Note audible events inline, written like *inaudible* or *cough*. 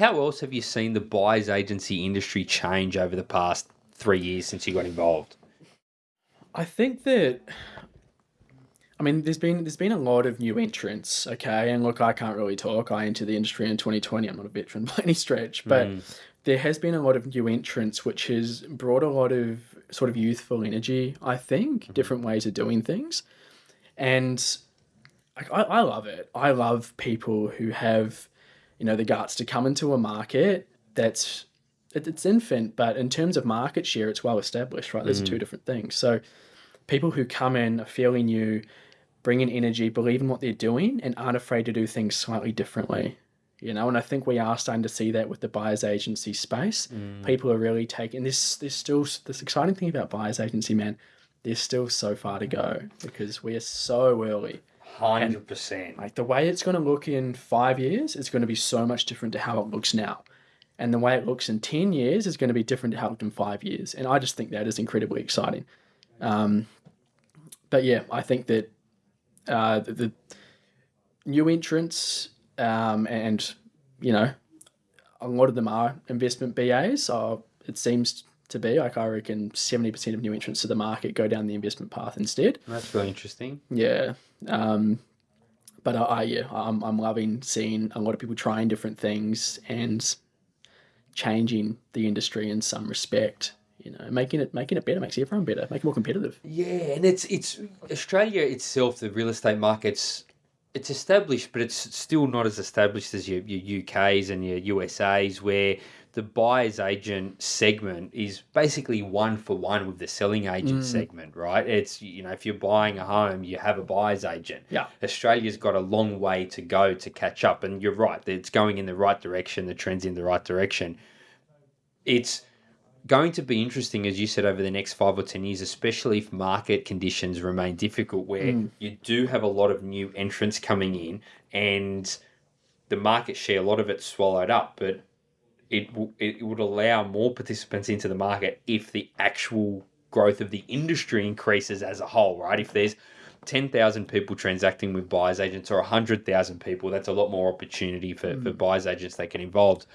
how else have you seen the buyer's agency industry change over the past three years since you got involved? I think that I mean there's been there's been a lot of new entrants, okay? And look, I can't really talk. I entered the industry in 2020. I'm not a veteran *laughs* by any stretch, but Mm. there has been a lot of new entrants which has brought a lot of sort of youthful energy, I think, different ways of doing things. And I I love it. I love people who have, you know, the guts to come into a market that's it's infant, but in terms of market share, it's well established, right? Those are two mm. different things. So people who come in are fairly new, bring in energy, believe in what they're doing, and aren't afraid to do things slightly differently. You know, and I think we are starting to see that with the buyers agency space. Mm. People are really taking this. There's still this exciting thing about buyers agency, man. There's still so far to go because we are so early. Hundred percent. Like the way it's going to look in five years is going to be so much different to how it looks now. And the way it looks in 10 years is going to be different to how it looked in five years. And I just think that is incredibly exciting. Um, but yeah, I think that uh, the, the new entrants um, and, you know, a lot of them are investment BAs. So it seems to be like I reckon 70% of new entrants to the market go down the investment path instead. That's really interesting. Yeah. Um, but I, I yeah, I'm I'm loving seeing a lot of people trying different things and changing the industry in some respect. You know, making it making it better makes everyone better, make it more competitive. Yeah, and it's it's Australia itself. The real estate market's it's established, but it's still not as established as your your UK's and your USA's, where the buyer's agent segment is basically one for one with the selling agent mm. segment, right? It's you know if you're buying a home, you have a buyer's agent. Yeah. Australia's got a long way to go to catch up, and you're right. It's going in the right direction. The trend's in the right direction. It's going to be interesting, as you said, over the next five or 10 years, especially if market conditions remain difficult, where mm. you do have a lot of new entrants coming in and the market share, a lot of it's swallowed up, but it, w- it would allow more participants into the market if the actual growth of the industry increases as a whole, right? If there's 10,000 people transacting with buyers agents or 100,000 people, that's a lot more opportunity for, for mm. buyers agents that get involved.